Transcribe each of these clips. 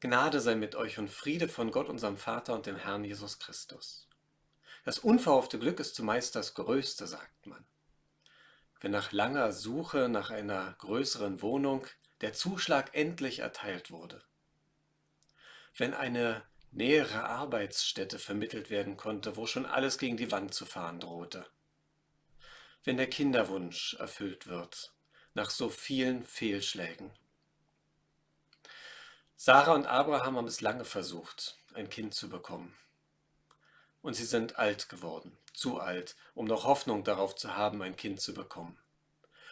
Gnade sei mit euch und Friede von Gott, unserem Vater und dem Herrn Jesus Christus. Das unverhoffte Glück ist zumeist das Größte, sagt man. Wenn nach langer Suche nach einer größeren Wohnung der Zuschlag endlich erteilt wurde. Wenn eine nähere Arbeitsstätte vermittelt werden konnte, wo schon alles gegen die Wand zu fahren drohte. Wenn der Kinderwunsch erfüllt wird, nach so vielen Fehlschlägen. Sarah und Abraham haben es lange versucht, ein Kind zu bekommen. Und sie sind alt geworden, zu alt, um noch Hoffnung darauf zu haben, ein Kind zu bekommen.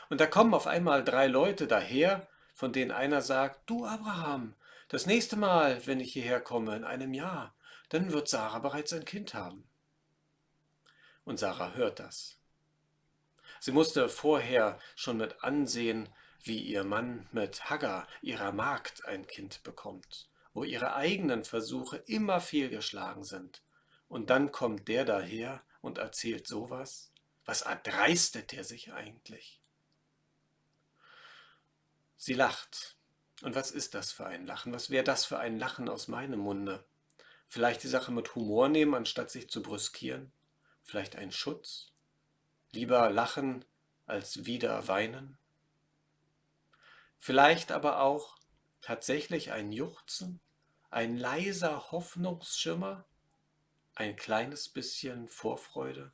Und da kommen auf einmal drei Leute daher, von denen einer sagt, du Abraham, das nächste Mal, wenn ich hierher komme, in einem Jahr, dann wird Sarah bereits ein Kind haben. Und Sarah hört das. Sie musste vorher schon mit ansehen, wie ihr Mann mit Hagar, ihrer Magd, ein Kind bekommt, wo ihre eigenen Versuche immer fehlgeschlagen sind. Und dann kommt der daher und erzählt sowas? Was erdreistet er sich eigentlich? Sie lacht. Und was ist das für ein Lachen? Was wäre das für ein Lachen aus meinem Munde? Vielleicht die Sache mit Humor nehmen, anstatt sich zu brüskieren? Vielleicht ein Schutz? Lieber lachen als wieder weinen? Vielleicht aber auch tatsächlich ein Juchzen, ein leiser Hoffnungsschimmer, ein kleines bisschen Vorfreude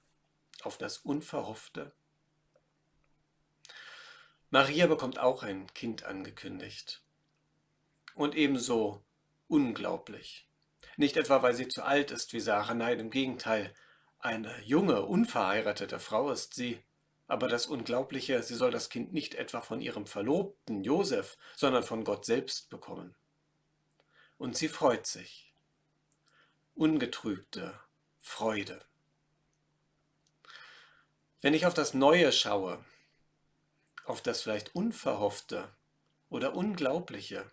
auf das Unverhoffte. Maria bekommt auch ein Kind angekündigt. Und ebenso unglaublich. Nicht etwa, weil sie zu alt ist wie Sarah, nein, im Gegenteil. Eine junge, unverheiratete Frau ist sie, aber das Unglaubliche, sie soll das Kind nicht etwa von ihrem Verlobten Josef, sondern von Gott selbst bekommen. Und sie freut sich. Ungetrübte Freude. Wenn ich auf das Neue schaue, auf das vielleicht Unverhoffte oder Unglaubliche,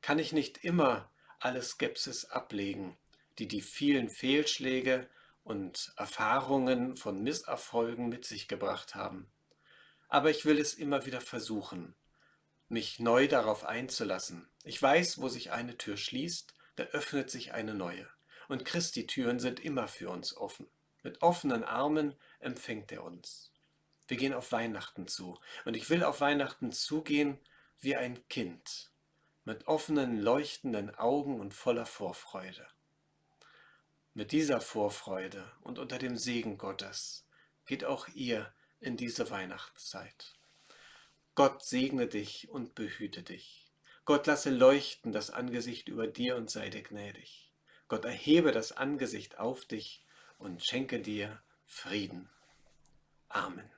kann ich nicht immer alle Skepsis ablegen, die die vielen Fehlschläge und Erfahrungen von Misserfolgen mit sich gebracht haben. Aber ich will es immer wieder versuchen, mich neu darauf einzulassen. Ich weiß, wo sich eine Tür schließt, da öffnet sich eine neue. Und Christi Türen sind immer für uns offen. Mit offenen Armen empfängt er uns. Wir gehen auf Weihnachten zu. Und ich will auf Weihnachten zugehen wie ein Kind, mit offenen, leuchtenden Augen und voller Vorfreude. Mit dieser Vorfreude und unter dem Segen Gottes geht auch ihr in diese Weihnachtszeit. Gott segne dich und behüte dich. Gott lasse leuchten das Angesicht über dir und sei dir gnädig. Gott erhebe das Angesicht auf dich und schenke dir Frieden. Amen.